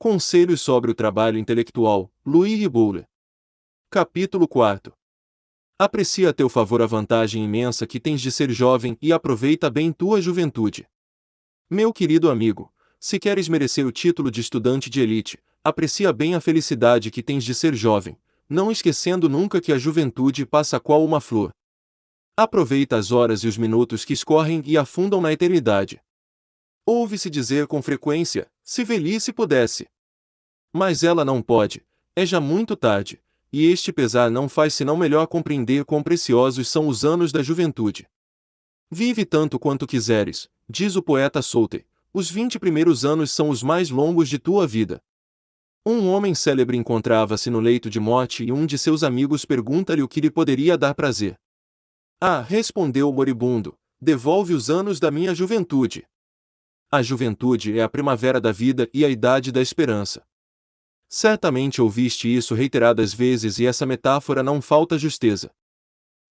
Conselhos sobre o trabalho intelectual, Louis Riboule. Capítulo 4 Aprecia a teu favor a vantagem imensa que tens de ser jovem e aproveita bem tua juventude. Meu querido amigo, se queres merecer o título de estudante de elite, aprecia bem a felicidade que tens de ser jovem, não esquecendo nunca que a juventude passa qual uma flor. Aproveita as horas e os minutos que escorrem e afundam na eternidade. Ouve-se dizer com frequência, se velhice pudesse. Mas ela não pode, é já muito tarde, e este pesar não faz senão melhor compreender quão preciosos são os anos da juventude. Vive tanto quanto quiseres, diz o poeta Souter, os vinte primeiros anos são os mais longos de tua vida. Um homem célebre encontrava-se no leito de morte e um de seus amigos pergunta-lhe o que lhe poderia dar prazer. Ah, respondeu o moribundo, devolve os anos da minha juventude. A juventude é a primavera da vida e a idade da esperança. Certamente ouviste isso reiteradas vezes e essa metáfora não falta justeza.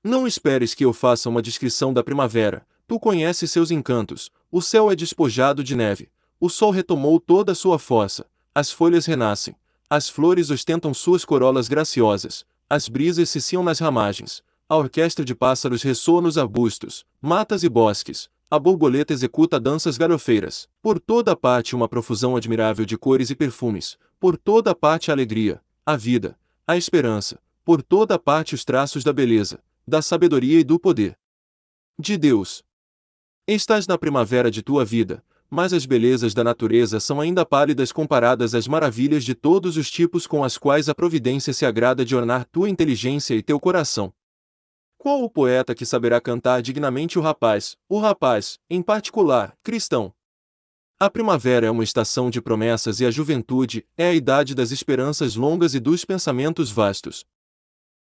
Não esperes que eu faça uma descrição da primavera, tu conheces seus encantos, o céu é despojado de neve, o sol retomou toda a sua força, as folhas renascem, as flores ostentam suas corolas graciosas, as brisas ciciam nas ramagens, a orquestra de pássaros ressoa nos arbustos, matas e bosques, a borboleta executa danças galhofeiras. Por toda parte uma profusão admirável de cores e perfumes. Por toda parte a alegria, a vida, a esperança. Por toda parte os traços da beleza, da sabedoria e do poder. De Deus. Estás na primavera de tua vida, mas as belezas da natureza são ainda pálidas comparadas às maravilhas de todos os tipos com as quais a providência se agrada de ornar tua inteligência e teu coração. Qual o poeta que saberá cantar dignamente o rapaz, o rapaz, em particular, cristão? A primavera é uma estação de promessas e a juventude é a idade das esperanças longas e dos pensamentos vastos.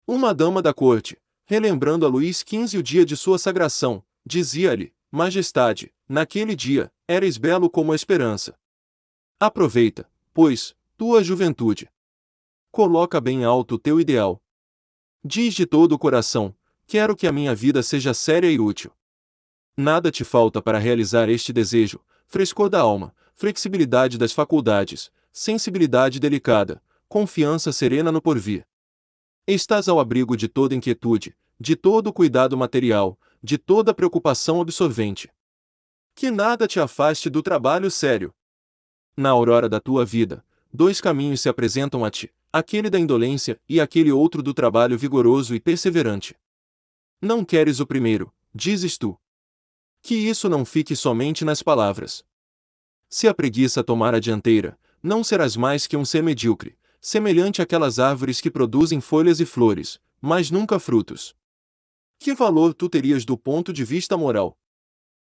Uma dama da corte, relembrando a Luís XV o dia de sua sagração, dizia-lhe: Majestade, naquele dia, eres belo como a esperança. Aproveita, pois, tua juventude. Coloca bem alto o teu ideal. Diz de todo o coração: Quero que a minha vida seja séria e útil. Nada te falta para realizar este desejo: frescor da alma, flexibilidade das faculdades, sensibilidade delicada, confiança serena no porvir. Estás ao abrigo de toda inquietude, de todo cuidado material, de toda preocupação absorvente. Que nada te afaste do trabalho sério. Na aurora da tua vida, dois caminhos se apresentam a ti: aquele da indolência e aquele outro do trabalho vigoroso e perseverante. Não queres o primeiro, dizes tu. Que isso não fique somente nas palavras. Se a preguiça tomar a dianteira, não serás mais que um ser medíocre, semelhante àquelas árvores que produzem folhas e flores, mas nunca frutos. Que valor tu terias do ponto de vista moral?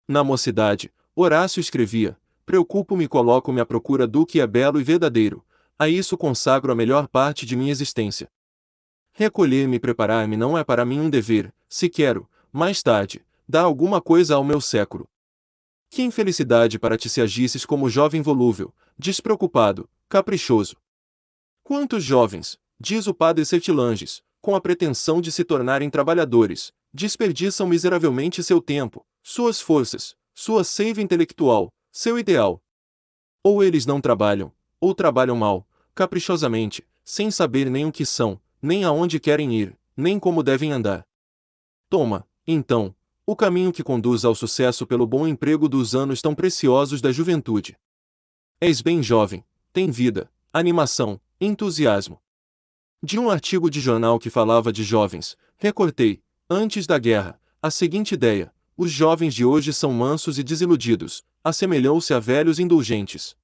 Na mocidade, Horácio escrevia: Preocupo-me e coloco-me à procura do que é belo e verdadeiro, a isso consagro a melhor parte de minha existência. Recolher-me e preparar-me não é para mim um dever, se quero, mais tarde, dar alguma coisa ao meu século. Que infelicidade para ti se agisses como jovem volúvel, despreocupado, caprichoso. Quantos jovens, diz o padre Sertilanges, com a pretensão de se tornarem trabalhadores, desperdiçam miseravelmente seu tempo, suas forças, sua seiva intelectual, seu ideal. Ou eles não trabalham, ou trabalham mal, caprichosamente, sem saber nem o que são, nem aonde querem ir, nem como devem andar. Toma, então, o caminho que conduz ao sucesso pelo bom emprego dos anos tão preciosos da juventude. És bem jovem, tem vida, animação, entusiasmo. De um artigo de jornal que falava de jovens, recortei, antes da guerra, a seguinte ideia: os jovens de hoje são mansos e desiludidos, assemelhou-se a velhos indulgentes.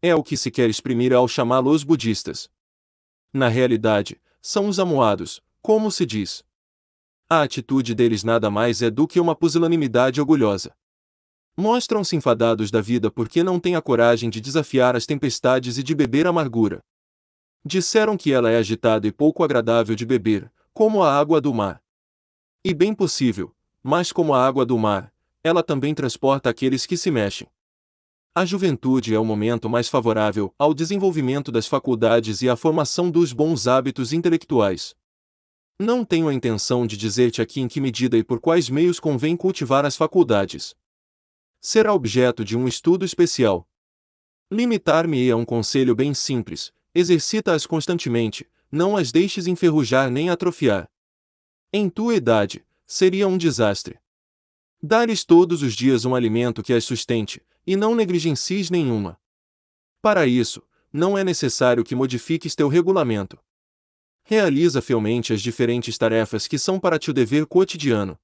É o que se quer exprimir ao chamá-los budistas. Na realidade, são os amuados, como se diz. A atitude deles nada mais é do que uma pusilanimidade orgulhosa. Mostram-se enfadados da vida porque não têm a coragem de desafiar as tempestades e de beber amargura. Disseram que ela é agitada e pouco agradável de beber, como a água do mar. E bem possível, mas como a água do mar, ela também transporta aqueles que se mexem. A juventude é o momento mais favorável ao desenvolvimento das faculdades e à formação dos bons hábitos intelectuais. Não tenho a intenção de dizer-te aqui em que medida e por quais meios convém cultivar as faculdades. Será objeto de um estudo especial. Limitar-me a um conselho bem simples: exercita-as constantemente, não as deixes enferrujar nem atrofiar. Em tua idade, seria um desastre. Dá-lhes todos os dias um alimento que as sustente, e não negligencies nenhuma. Para isso, não é necessário que modifiques teu regulamento. Realiza fielmente as diferentes tarefas que são para ti o dever cotidiano.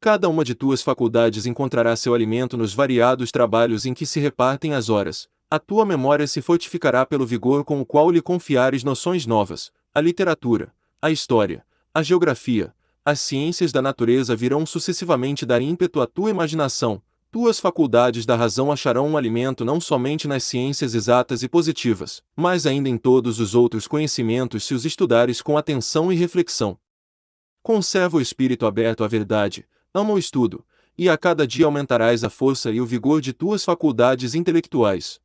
Cada uma de tuas faculdades encontrará seu alimento nos variados trabalhos em que se repartem as horas. A tua memória se fortificará pelo vigor com o qual lhe confiares noções novas. A literatura, a história, a geografia, as ciências da natureza virão sucessivamente dar ímpeto à tua imaginação. Tuas faculdades da razão acharão um alimento não somente nas ciências exatas e positivas, mas ainda em todos os outros conhecimentos se os estudares com atenção e reflexão. Conserva o espírito aberto à verdade, ama o estudo, e a cada dia aumentarás a força e o vigor de tuas faculdades intelectuais.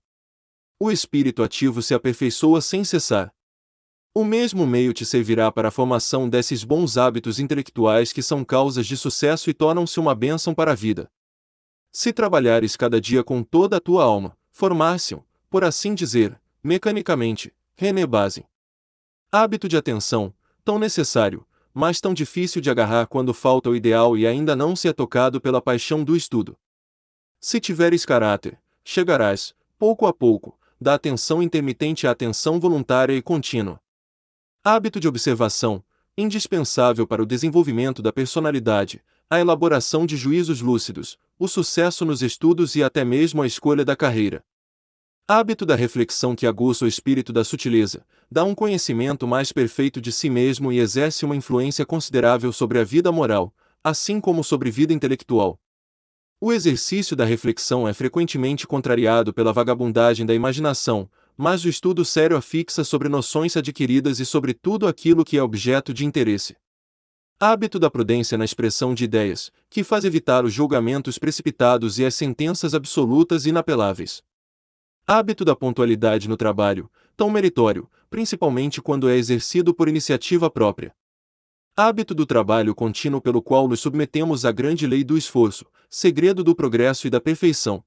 O espírito ativo se aperfeiçoa sem cessar. O mesmo meio te servirá para a formação desses bons hábitos intelectuais que são causas de sucesso e tornam-se uma bênção para a vida. Se trabalhares cada dia com toda a tua alma, formar-se-ão, por assim dizer, mecanicamente, renebase. Hábito de atenção, tão necessário, mas tão difícil de agarrar quando falta o ideal e ainda não se é tocado pela paixão do estudo. Se tiveres caráter, chegarás, pouco a pouco, da atenção intermitente à atenção voluntária e contínua. Hábito de observação, indispensável para o desenvolvimento da personalidade, a elaboração de juízos lúcidos, o sucesso nos estudos e até mesmo a escolha da carreira. Hábito da reflexão que aguça o espírito da sutileza, dá um conhecimento mais perfeito de si mesmo e exerce uma influência considerável sobre a vida moral, assim como sobre vida intelectual. O exercício da reflexão é frequentemente contrariado pela vagabundagem da imaginação, mas o estudo sério afixa sobre noções adquiridas e sobre tudo aquilo que é objeto de interesse. Hábito da prudência na expressão de ideias, que faz evitar os julgamentos precipitados e as sentenças absolutas e inapeláveis. Hábito da pontualidade no trabalho, tão meritório, principalmente quando é exercido por iniciativa própria. Hábito do trabalho contínuo pelo qual nos submetemos à grande lei do esforço, segredo do progresso e da perfeição.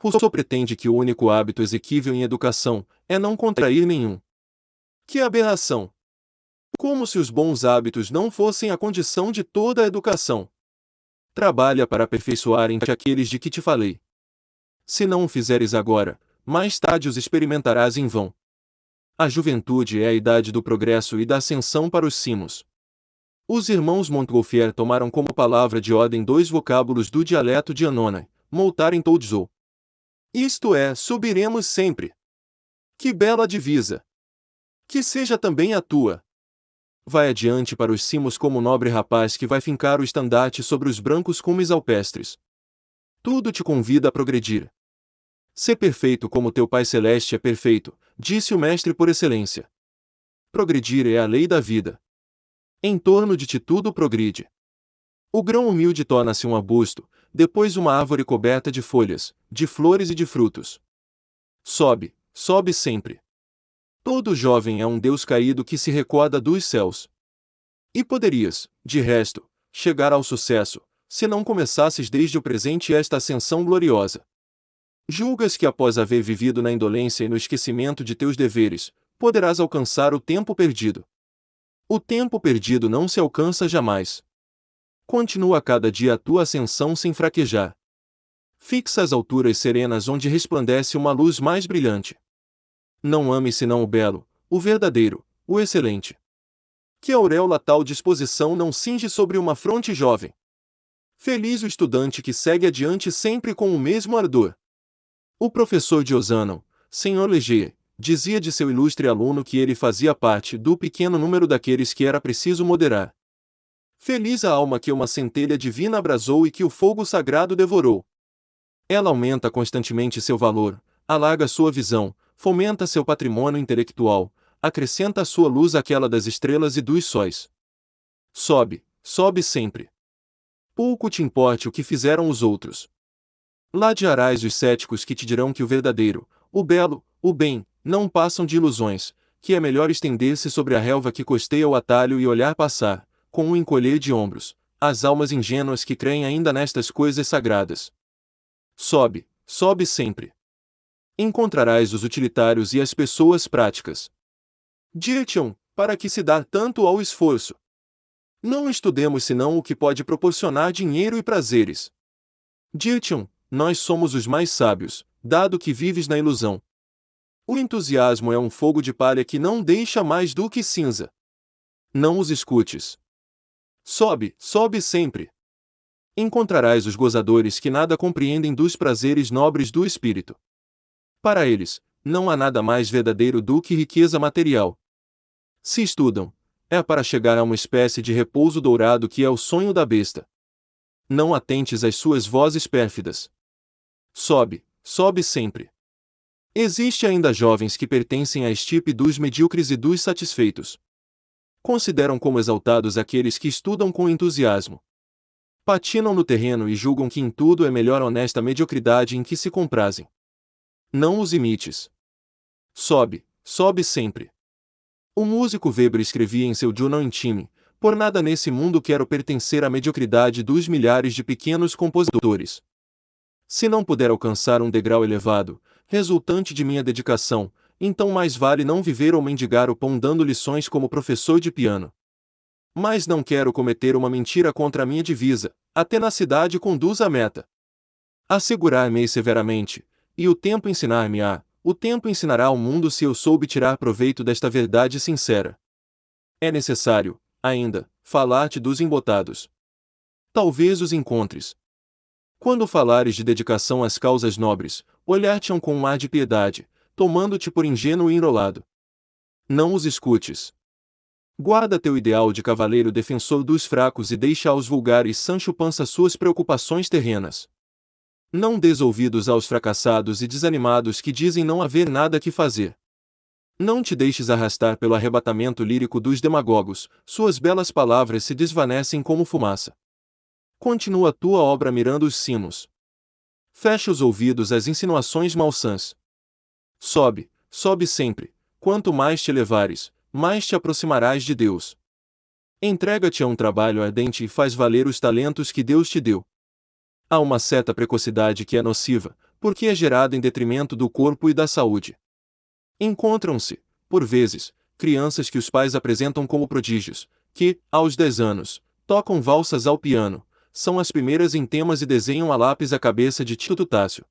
Rousseau pretende que o único hábito exequível em educação é não contrair nenhum. Que aberração! Como se os bons hábitos não fossem a condição de toda a educação. Trabalha para aperfeiçoar em aqueles de que te falei. Se não o fizeres agora, mais tarde os experimentarás em vão. A juventude é a idade do progresso e da ascensão para os cimos. Os irmãos Montgolfier tomaram como palavra de ordem dois vocábulos do dialeto de Anona, Moltar em Toudzou. Isto é, subiremos sempre. Que bela divisa! Que seja também a tua. Vai adiante para os cimos como nobre rapaz que vai fincar o estandarte sobre os brancos cumes alpestres. Tudo te convida a progredir. Ser perfeito como teu Pai Celeste é perfeito, disse o Mestre por excelência. Progredir é a lei da vida. Em torno de ti tudo progride. O grão humilde torna-se um arbusto, depois uma árvore coberta de folhas, de flores e de frutos. Sobe, sobe sempre. Todo jovem é um Deus caído que se recorda dos céus. E poderias, de resto, chegar ao sucesso, se não começasses desde o presente esta ascensão gloriosa. Julgas que após haver vivido na indolência e no esquecimento de teus deveres, poderás alcançar o tempo perdido. O tempo perdido não se alcança jamais. Continua cada dia a tua ascensão sem fraquejar. Fixa as alturas serenas onde resplandece uma luz mais brilhante. Não ame senão o belo, o verdadeiro, o excelente. Que auréola tal disposição não cinge sobre uma fronte jovem. Feliz o estudante que segue adiante sempre com o mesmo ardor. O professor Diosano, Senhor Leger, dizia de seu ilustre aluno que ele fazia parte do pequeno número daqueles que era preciso moderar. Feliz a alma que uma centelha divina abrasou e que o fogo sagrado devorou. Ela aumenta constantemente seu valor, alarga sua visão, fomenta seu patrimônio intelectual, acrescenta a sua luz àquela das estrelas e dos sóis. Sobe, sobe sempre. Pouco te importe o que fizeram os outros. Ladearás os céticos que te dirão que o verdadeiro, o belo, o bem, não passam de ilusões, que é melhor estender-se sobre a relva que costeia o atalho e olhar passar, com um encolher de ombros, as almas ingênuas que creem ainda nestas coisas sagradas. Sobe, sobe sempre. Encontrarás os utilitários e as pessoas práticas. Dir-te-ão, para que se dá tanto ao esforço? Não estudemos senão o que pode proporcionar dinheiro e prazeres. Dir-te-ão, nós somos os mais sábios, dado que vives na ilusão. O entusiasmo é um fogo de palha que não deixa mais do que cinza. Não os escutes. Sobe, sobe sempre. Encontrarás os gozadores que nada compreendem dos prazeres nobres do espírito. Para eles, não há nada mais verdadeiro do que riqueza material. Se estudam, é para chegar a uma espécie de repouso dourado que é o sonho da besta. Não atentes às suas vozes pérfidas. Sobe, sobe sempre. Existe ainda jovens que pertencem à estipe dos medíocres e dos satisfeitos. Consideram como exaltados aqueles que estudam com entusiasmo. Patinam no terreno e julgam que em tudo é melhor honesta mediocridade em que se comprazem. Não os imites. Sobe, sobe sempre. O músico Weber escrevia em seu Journal Intime, por nada nesse mundo quero pertencer à mediocridade dos milhares de pequenos compositores. Se não puder alcançar um degrau elevado, resultante de minha dedicação, então mais vale não viver ou mendigar o pão dando lições como professor de piano. Mas não quero cometer uma mentira contra a minha divisa, a tenacidade conduz à meta. Assegurar-me severamente, e o tempo ensinar-me-á, o tempo ensinará ao mundo se eu soube tirar proveito desta verdade sincera. É necessário, ainda, falar-te dos embotados. Talvez os encontres. Quando falares de dedicação às causas nobres, olhar-te-ão com um ar de piedade, tomando-te por ingênuo e enrolado. Não os escutes. Guarda teu ideal de cavaleiro defensor dos fracos e deixa aos vulgares Sancho Pança suas preocupações terrenas. Não des ouvidos aos fracassados e desanimados que dizem não haver nada que fazer. Não te deixes arrastar pelo arrebatamento lírico dos demagogos, suas belas palavras se desvanecem como fumaça. Continua tua obra mirando os cimos. Fecha os ouvidos às insinuações malsãs. Sobe, sobe sempre, quanto mais te elevares, mais te aproximarás de Deus. Entrega-te a um trabalho ardente e faz valer os talentos que Deus te deu. Há uma certa precocidade que é nociva, porque é gerada em detrimento do corpo e da saúde. Encontram-se, por vezes, crianças que os pais apresentam como prodígios, que, aos 10 anos, tocam valsas ao piano, são as primeiras em temas e desenham a lápis a cabeça de Tito Tássio.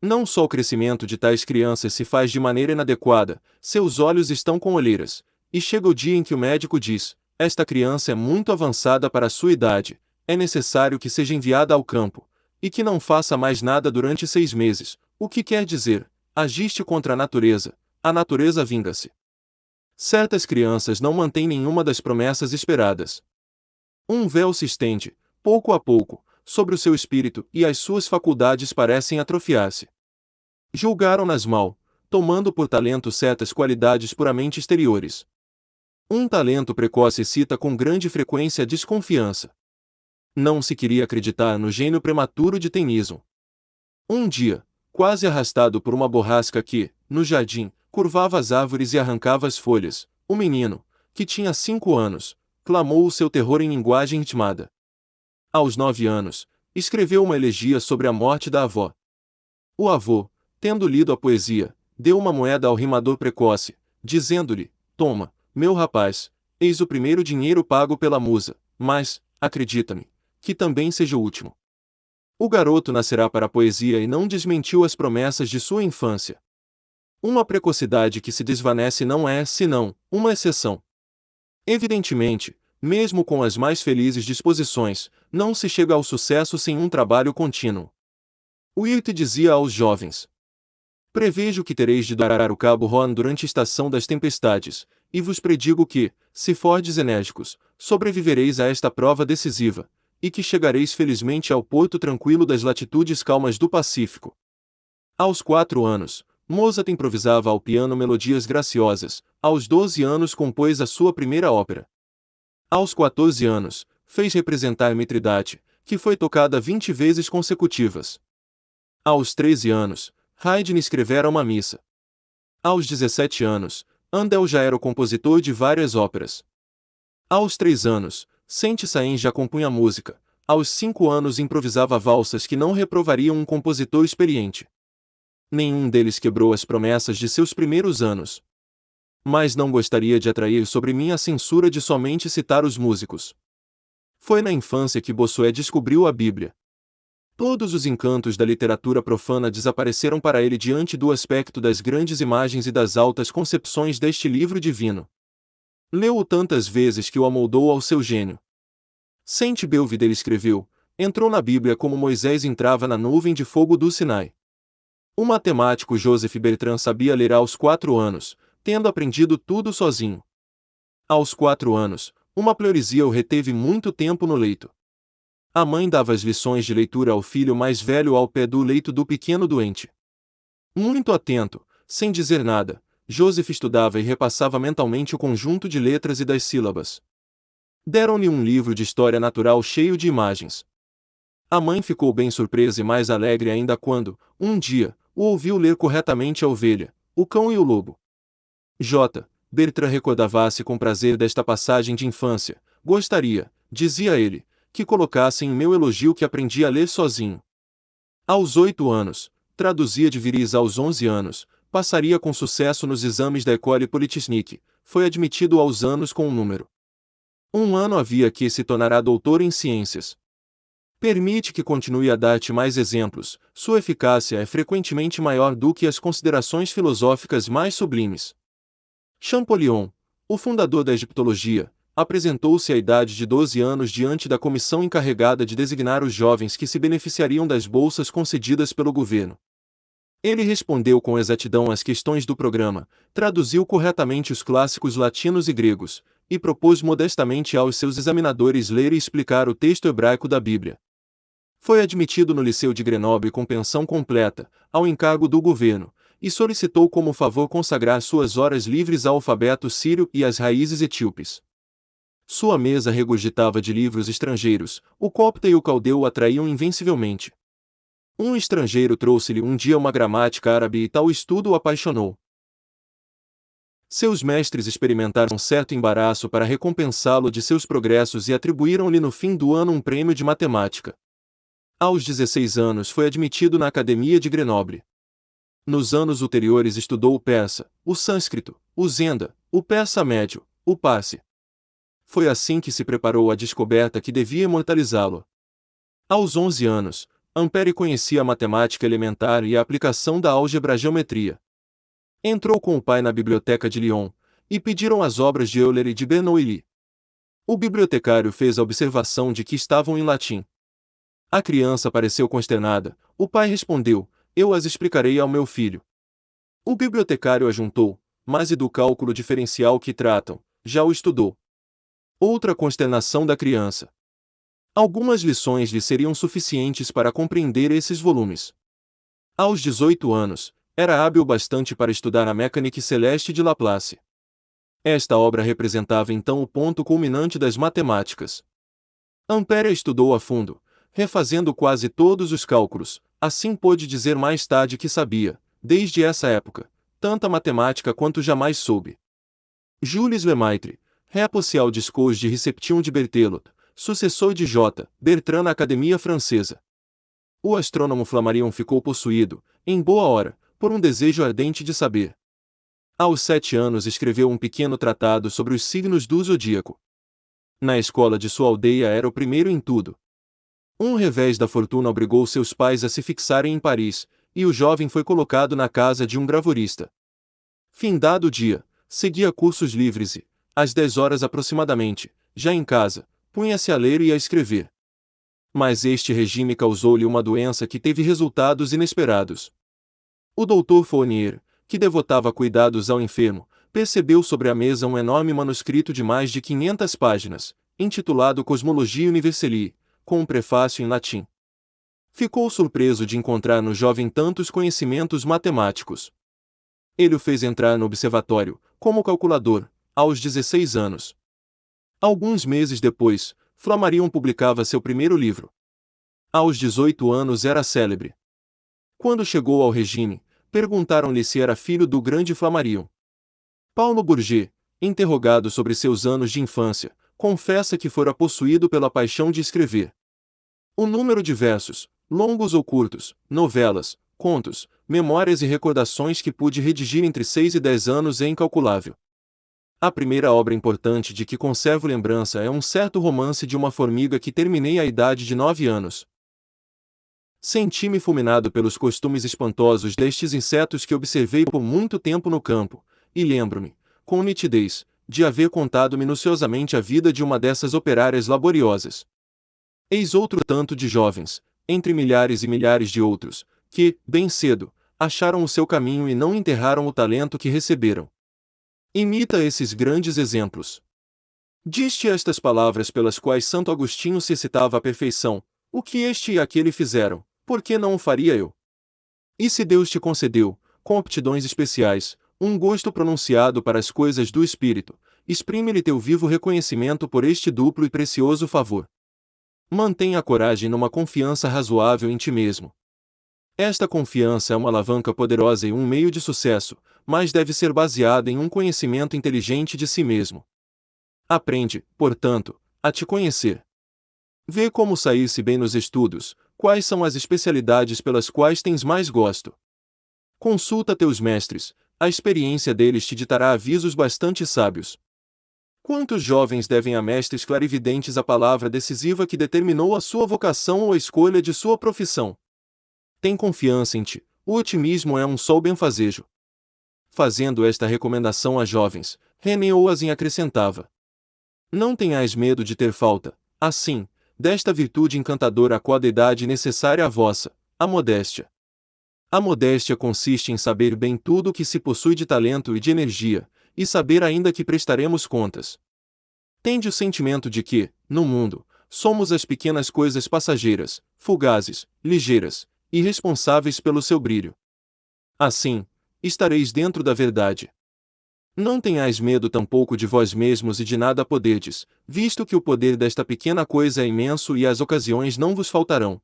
Não só o crescimento de tais crianças se faz de maneira inadequada, seus olhos estão com olheiras, e chega o dia em que o médico diz: esta criança é muito avançada para a sua idade, é necessário que seja enviada ao campo, e que não faça mais nada durante seis meses, o que quer dizer, agiste contra a natureza, a natureza vinga-se. Certas crianças não mantêm nenhuma das promessas esperadas. Um véu se estende, pouco a pouco, sobre o seu espírito e as suas faculdades parecem atrofiar-se. Julgaram-nas mal, tomando por talento certas qualidades puramente exteriores. Um talento precoce excita com grande frequência a desconfiança. Não se queria acreditar no gênio prematuro de Tennyson. Um dia, quase arrastado por uma borrasca que, no jardim, curvava as árvores e arrancava as folhas, o menino, que tinha cinco anos, clamou o seu terror em linguagem intimada. Aos nove anos, escreveu uma elegia sobre a morte da avó. O avô, tendo lido a poesia, deu uma moeda ao rimador precoce, dizendo-lhe: Toma, meu rapaz, eis o primeiro dinheiro pago pela musa, mas, acredita-me, que também seja o último. O garoto nascerá para a poesia e não desmentiu as promessas de sua infância. Uma precocidade que se desvanece não é, senão, uma exceção. Evidentemente, mesmo com as mais felizes disposições, não se chega ao sucesso sem um trabalho contínuo. Wirt dizia aos jovens: Prevejo que tereis de dar o cabo Horn durante a estação das tempestades, e vos predigo que, se fordes enérgicos, sobrevivereis a esta prova decisiva, e que chegareis felizmente ao porto tranquilo das latitudes calmas do Pacífico. Aos quatro anos, Mozart improvisava ao piano melodias graciosas, aos doze anos compôs a sua primeira ópera. Aos 14 anos, fez representar Mitridate, que foi tocada vinte vezes consecutivas. Aos 13 anos, Haydn escrevera uma missa. Aos 17 anos, Handel já era o compositor de várias óperas. Aos 3 anos, Saint-Saëns já compunha música. Aos cinco anos improvisava valsas que não reprovariam um compositor experiente. Nenhum deles quebrou as promessas de seus primeiros anos. Mas não gostaria de atrair sobre mim a censura de somente citar os músicos. Foi na infância que Bossuet descobriu a Bíblia. Todos os encantos da literatura profana desapareceram para ele diante do aspecto das grandes imagens e das altas concepções deste livro divino. Leu-o tantas vezes que o amoldou ao seu gênio. Saint Belvedere escreveu: entrou na Bíblia como Moisés entrava na nuvem de fogo do Sinai. O matemático Joseph Bertrand sabia ler aos quatro anos, tendo aprendido tudo sozinho. Aos quatro anos, uma pleuresia o reteve muito tempo no leito. A mãe dava as lições de leitura ao filho mais velho ao pé do leito do pequeno doente. Muito atento, sem dizer nada, Joseph estudava e repassava mentalmente o conjunto de letras e das sílabas. Deram-lhe um livro de história natural cheio de imagens. A mãe ficou bem surpresa e mais alegre ainda quando, um dia, o ouviu ler corretamente a ovelha, o cão e o lobo. J. Bertrand recordava-se com prazer desta passagem de infância. Gostaria, dizia ele, que colocassem em meu elogio que aprendi a ler sozinho. Aos oito anos, traduzia de viris aos onze anos, passaria com sucesso nos exames da École Polytechnique, foi admitido aos anos com um número. Um ano havia que se tornará doutor em ciências. Permite que continue a dar-te mais exemplos, sua eficácia é frequentemente maior do que as considerações filosóficas mais sublimes. Champollion, o fundador da egiptologia, apresentou-se à idade de 12 anos diante da comissão encarregada de designar os jovens que se beneficiariam das bolsas concedidas pelo governo. Ele respondeu com exatidão às questões do programa, traduziu corretamente os clássicos latinos e gregos, e propôs modestamente aos seus examinadores ler e explicar o texto hebraico da Bíblia. Foi admitido no Liceu de Grenoble com pensão completa, ao encargo do governo, e solicitou como favor consagrar suas horas livres ao alfabeto sírio e às raízes etíopes. Sua mesa regurgitava de livros estrangeiros, o copta e o caldeu o atraíam invencivelmente. Um estrangeiro trouxe-lhe um dia uma gramática árabe e tal estudo o apaixonou. Seus mestres experimentaram certo embaraço para recompensá-lo de seus progressos e atribuíram-lhe no fim do ano um prêmio de matemática. Aos 16 anos foi admitido na Academia de Grenoble. Nos anos ulteriores estudou o persa, o sânscrito, o zenda, o persa médio, o parsi, foi assim que se preparou a descoberta que devia imortalizá-lo. Aos 11 anos, Ampère conhecia a matemática elementar e a aplicação da álgebra-geometria. Entrou com o pai na biblioteca de Lyon, e pediram as obras de Euler e de Bernoulli. O bibliotecário fez a observação de que estavam em latim. A criança pareceu consternada. O pai respondeu: Eu as explicarei ao meu filho. O bibliotecário ajuntou: Mas e do cálculo diferencial que tratam? Já o estudou. Outra consternação da criança. Algumas lições lhe seriam suficientes para compreender esses volumes. Aos 18 anos, era hábil bastante para estudar a mecânica celeste de Laplace. Esta obra representava então o ponto culminante das matemáticas. Ampère estudou a fundo, refazendo quase todos os cálculos, assim pôde dizer mais tarde que sabia, desde essa época, tanta matemática quanto jamais soube. Jules Lemaitre, Reapossial Discours de Reception de Berthelot, sucessor de J. Bertrand na Academia Francesa. O astrônomo Flammarion ficou possuído, em boa hora, por um desejo ardente de saber. Aos sete anos escreveu um pequeno tratado sobre os signos do zodíaco. Na escola de sua aldeia era o primeiro em tudo. Um revés da fortuna obrigou seus pais a se fixarem em Paris, e o jovem foi colocado na casa de um gravurista. Findado o dia, seguia cursos livres e, às dez horas aproximadamente, já em casa, punha-se a ler e a escrever. Mas este regime causou-lhe uma doença que teve resultados inesperados. O doutor Fournier, que devotava cuidados ao enfermo, percebeu sobre a mesa um enorme manuscrito de mais de 500 páginas, intitulado Cosmologia Universalis, com um prefácio em latim. Ficou surpreso de encontrar no jovem tantos conhecimentos matemáticos. Ele o fez entrar no observatório, como calculador, aos 16 anos. Alguns meses depois, Flammarion publicava seu primeiro livro. Aos 18 anos era célebre. Quando chegou ao regime, perguntaram-lhe se era filho do grande Flammarion. Paulo Bourget, interrogado sobre seus anos de infância, confessa que fora possuído pela paixão de escrever. O número de versos, longos ou curtos, novelas, contos, memórias e recordações que pude redigir entre 6 e 10 anos é incalculável. A primeira obra importante de que conservo lembrança é um certo romance de uma formiga que terminei à idade de 9 anos. Senti-me fulminado pelos costumes espantosos destes insetos que observei por muito tempo no campo, e lembro-me, com nitidez, de haver contado minuciosamente a vida de uma dessas operárias laboriosas. Eis outro tanto de jovens, entre milhares e milhares de outros, que, bem cedo, acharam o seu caminho e não enterraram o talento que receberam. Imita esses grandes exemplos. Diste estas palavras pelas quais Santo Agostinho se citava à perfeição: O que este e aquele fizeram, por que não o faria eu? E se Deus te concedeu, com aptidões especiais, um gosto pronunciado para as coisas do Espírito, exprime-lhe teu vivo reconhecimento por este duplo e precioso favor. Mantenha a coragem numa confiança razoável em ti mesmo. Esta confiança é uma alavanca poderosa e um meio de sucesso, mas deve ser baseada em um conhecimento inteligente de si mesmo. Aprende, portanto, a te conhecer. Vê como sair-se bem nos estudos, quais são as especialidades pelas quais tens mais gosto. Consulta teus mestres, a experiência deles te ditará avisos bastante sábios. Quantos jovens devem a mestres clarividentes a palavra decisiva que determinou a sua vocação ou a escolha de sua profissão? Tem confiança em ti, o otimismo é um só benfazejo. Fazendo esta recomendação a jovens, René Oasin acrescentava: Não tenhais medo de ter falta, assim, desta virtude encantadora a qual idade necessária à vossa, a modéstia. A modéstia consiste em saber bem tudo o que se possui de talento e de energia, e saber ainda que prestaremos contas. Tende o sentimento de que, no mundo, somos as pequenas coisas passageiras, fugazes, ligeiras, irresponsáveis pelo seu brilho. Assim, estareis dentro da verdade. Não tenhais medo tampouco de vós mesmos e de nada poderdes, visto que o poder desta pequena coisa é imenso e as ocasiões não vos faltarão.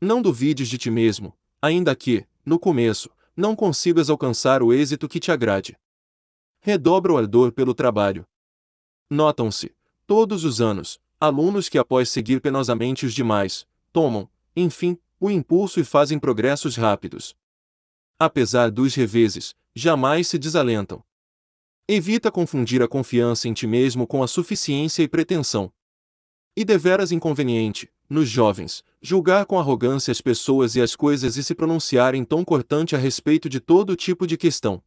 Não duvides de ti mesmo, ainda que, no começo, não consigas alcançar o êxito que te agrade. Redobra o ardor pelo trabalho. Notam-se, todos os anos, alunos que após seguir penosamente os demais, tomam, enfim, o impulso e fazem progressos rápidos. Apesar dos reveses, jamais se desalentam. Evita confundir a confiança em ti mesmo com a suficiência e pretensão. E deveras inconveniente, nos jovens, julgar com arrogância as pessoas e as coisas e se pronunciar em tom cortante a respeito de todo tipo de questão.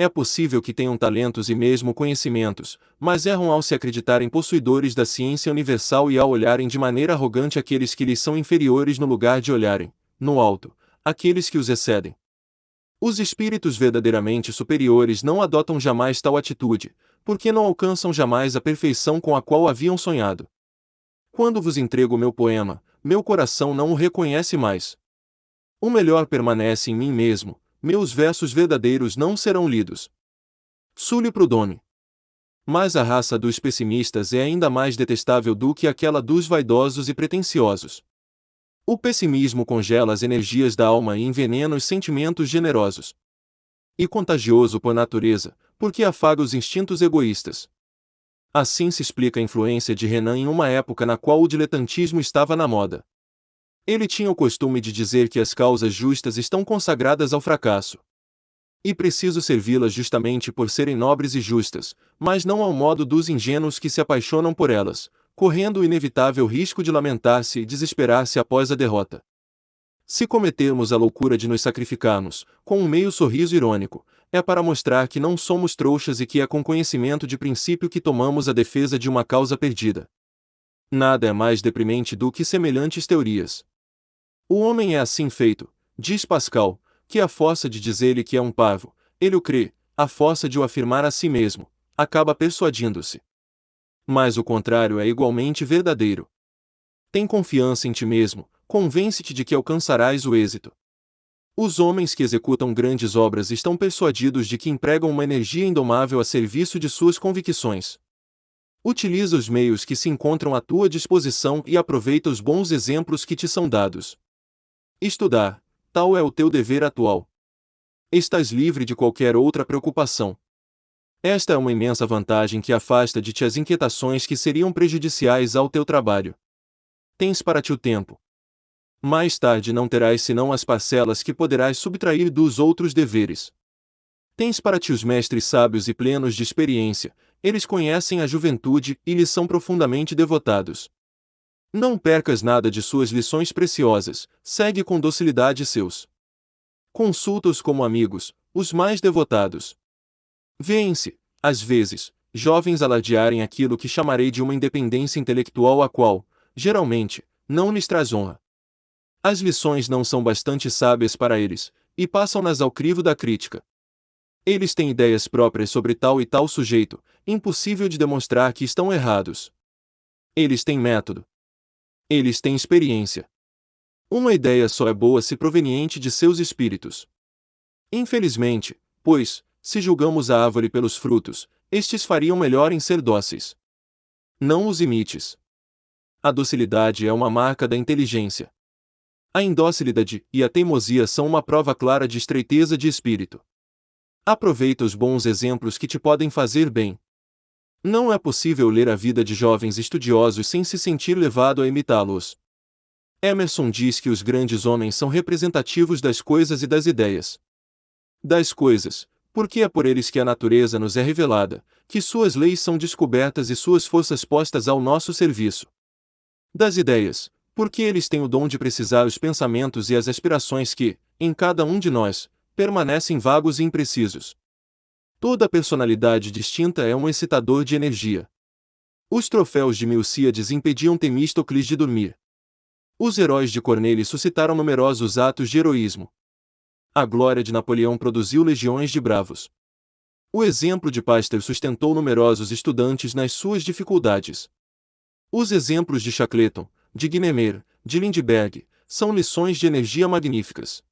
É possível que tenham talentos e mesmo conhecimentos, mas erram ao se acreditarem possuidores da ciência universal e ao olharem de maneira arrogante aqueles que lhes são inferiores no lugar de olharem, no alto, aqueles que os excedem. Os espíritos verdadeiramente superiores não adotam jamais tal atitude, porque não alcançam jamais a perfeição com a qual haviam sonhado. Quando vos entrego meu poema, meu coração não o reconhece mais. O melhor permanece em mim mesmo, meus versos verdadeiros não serão lidos. Sully Prudhomme. Mas a raça dos pessimistas é ainda mais detestável do que aquela dos vaidosos e pretensiosos. O pessimismo congela as energias da alma e envenena os sentimentos generosos. E contagioso por natureza, porque afaga os instintos egoístas. Assim se explica a influência de Renan em uma época na qual o diletantismo estava na moda. Ele tinha o costume de dizer que as causas justas estão consagradas ao fracasso. E preciso servi-las justamente por serem nobres e justas, mas não ao modo dos ingênuos que se apaixonam por elas, correndo o inevitável risco de lamentar-se e desesperar-se após a derrota. Se cometermos a loucura de nos sacrificarmos, com um meio sorriso irônico, é para mostrar que não somos trouxas e que é com conhecimento de princípio que tomamos a defesa de uma causa perdida. Nada é mais deprimente do que semelhantes teorias. O homem é assim feito, diz Pascal, que a força de dizer-lhe que é um parvo, ele o crê, a força de o afirmar a si mesmo, acaba persuadindo-se. Mas o contrário é igualmente verdadeiro. Tem confiança em ti mesmo, convence-te de que alcançarás o êxito. Os homens que executam grandes obras estão persuadidos de que empregam uma energia indomável a serviço de suas convicções. Utiliza os meios que se encontram à tua disposição e aproveita os bons exemplos que te são dados. Estudar, tal é o teu dever atual. Estás livre de qualquer outra preocupação. Esta é uma imensa vantagem que afasta de ti as inquietações que seriam prejudiciais ao teu trabalho. Tens para ti o tempo. Mais tarde não terás senão as parcelas que poderás subtrair dos outros deveres. Tens para ti os mestres sábios e plenos de experiência, eles conhecem a juventude e lhes são profundamente devotados. Não percas nada de suas lições preciosas, segue com docilidade seus. Consulta-os como amigos, os mais devotados. Vêem-se, às vezes, jovens alardearem aquilo que chamarei de uma independência intelectual a qual, geralmente, não lhes traz honra. As lições não são bastante sábias para eles, e passam-nas ao crivo da crítica. Eles têm ideias próprias sobre tal e tal sujeito, impossível de demonstrar que estão errados. Eles têm método. Eles têm experiência. Uma ideia só é boa se proveniente de seus espíritos. Infelizmente, pois, se julgamos a árvore pelos frutos, estes fariam melhor em ser dóceis. Não os imites. A docilidade é uma marca da inteligência. A indocilidade e a teimosia são uma prova clara de estreiteza de espírito. Aproveita os bons exemplos que te podem fazer bem. Não é possível ler a vida de jovens estudiosos sem se sentir levado a imitá-los. Emerson diz que os grandes homens são representativos das coisas e das ideias. Das coisas, porque é por eles que a natureza nos é revelada, que suas leis são descobertas e suas forças postas ao nosso serviço. Das ideias, porque eles têm o dom de precisar os pensamentos e as aspirações que, em cada um de nós, permanecem vagos e imprecisos. Toda personalidade distinta é um excitador de energia. Os troféus de Milcíades impediam Temístocles de dormir. Os heróis de Cornélio suscitaram numerosos atos de heroísmo. A glória de Napoleão produziu legiões de bravos. O exemplo de Pasteur sustentou numerosos estudantes nas suas dificuldades. Os exemplos de Shackleton, de Guynemer, de Lindbergh, são lições de energia magníficas.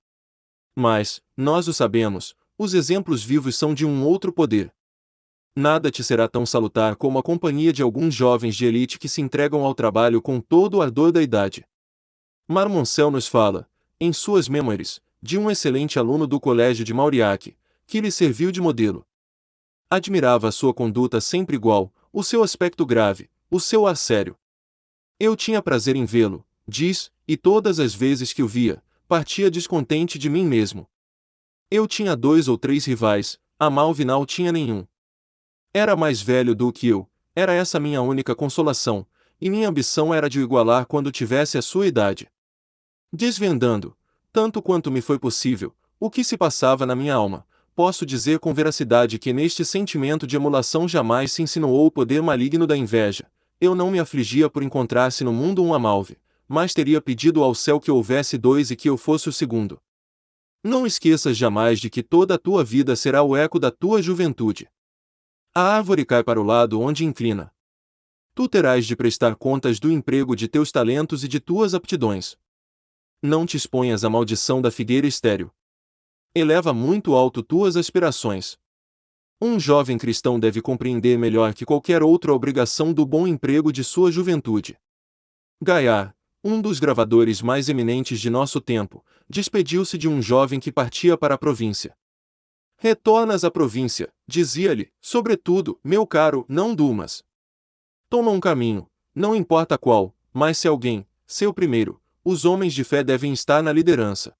Mas, nós o sabemos, os exemplos vivos são de um outro poder. Nada te será tão salutar como a companhia de alguns jovens de elite que se entregam ao trabalho com todo o ardor da idade. Marmoncel nos fala, em suas memórias, de um excelente aluno do colégio de Mauriac, que lhe serviu de modelo. Admirava a sua conduta sempre igual, o seu aspecto grave, o seu ar sério. Eu tinha prazer em vê-lo, diz, e todas as vezes que o via, partia descontente de mim mesmo. Eu tinha dois ou três rivais, a Malvinal tinha nenhum. Era mais velho do que eu, era essa minha única consolação, e minha ambição era de o igualar quando tivesse a sua idade. Desvendando, tanto quanto me foi possível, o que se passava na minha alma, posso dizer com veracidade que neste sentimento de emulação jamais se insinuou o poder maligno da inveja, eu não me afligia por encontrar-se no mundo um Amalve, mas teria pedido ao céu que houvesse dois e que eu fosse o segundo. Não esqueças jamais de que toda a tua vida será o eco da tua juventude. A árvore cai para o lado onde inclina. Tu terás de prestar contas do emprego de teus talentos e de tuas aptidões. Não te exponhas à maldição da figueira estéril. Eleva muito alto tuas aspirações. Um jovem cristão deve compreender melhor que qualquer outra a obrigação do bom emprego de sua juventude. Gaiar, um dos gravadores mais eminentes de nosso tempo, despediu-se de um jovem que partia para a província. Retornas à província, dizia-lhe, sobretudo, meu caro, não durmas. Toma um caminho, não importa qual, mas se alguém, seu primeiro, os homens de fé devem estar na liderança.